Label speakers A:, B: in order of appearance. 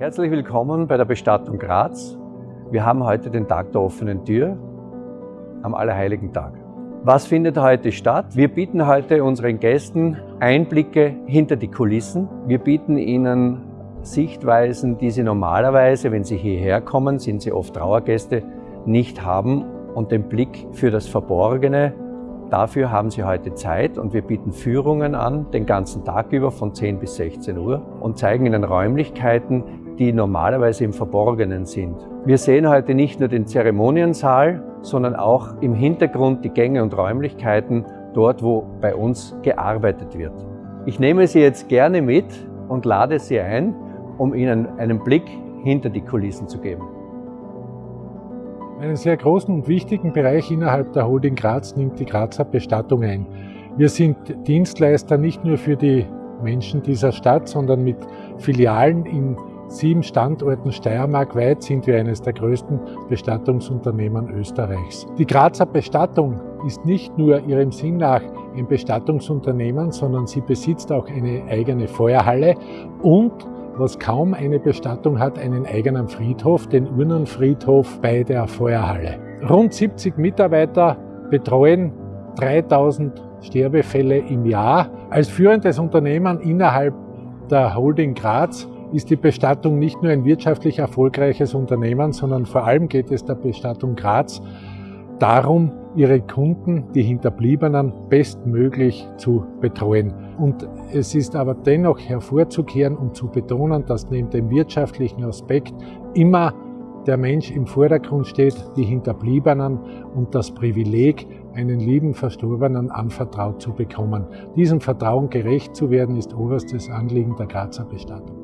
A: Herzlich willkommen bei der Bestattung Graz. Wir haben heute den Tag der offenen Tür am Allerheiligen Tag. Was findet heute statt? Wir bieten heute unseren Gästen Einblicke hinter die Kulissen. Wir bieten ihnen Sichtweisen, die sie normalerweise, wenn sie hierher kommen, sind sie oft Trauergäste, nicht haben und den Blick für das Verborgene. Dafür haben Sie heute Zeit und wir bieten Führungen an, den ganzen Tag über von 10 bis 16 Uhr und zeigen Ihnen Räumlichkeiten, die normalerweise im Verborgenen sind. Wir sehen heute nicht nur den Zeremoniensaal, sondern auch im Hintergrund die Gänge und Räumlichkeiten, dort wo bei uns gearbeitet wird. Ich nehme Sie jetzt gerne mit und lade Sie ein, um Ihnen einen Blick hinter die Kulissen zu geben.
B: Einen sehr großen und wichtigen Bereich innerhalb der Holding Graz nimmt die Grazer Bestattung ein. Wir sind Dienstleister nicht nur für die Menschen dieser Stadt, sondern mit Filialen in sieben Standorten steiermarkweit sind wir eines der größten Bestattungsunternehmen Österreichs. Die Grazer Bestattung ist nicht nur ihrem Sinn nach ein Bestattungsunternehmen, sondern sie besitzt auch eine eigene Feuerhalle und was kaum eine Bestattung hat, einen eigenen Friedhof, den Urnenfriedhof bei der Feuerhalle. Rund 70 Mitarbeiter betreuen 3000 Sterbefälle im Jahr. Als führendes Unternehmen innerhalb der Holding Graz ist die Bestattung nicht nur ein wirtschaftlich erfolgreiches Unternehmen, sondern vor allem geht es der Bestattung Graz darum, ihre Kunden, die Hinterbliebenen, bestmöglich zu betreuen. Und es ist aber dennoch hervorzukehren und zu betonen, dass neben dem wirtschaftlichen Aspekt immer der Mensch im Vordergrund steht, die Hinterbliebenen und das Privileg, einen lieben Verstorbenen anvertraut zu bekommen. Diesem Vertrauen gerecht zu werden, ist oberstes Anliegen der Grazer Bestattung.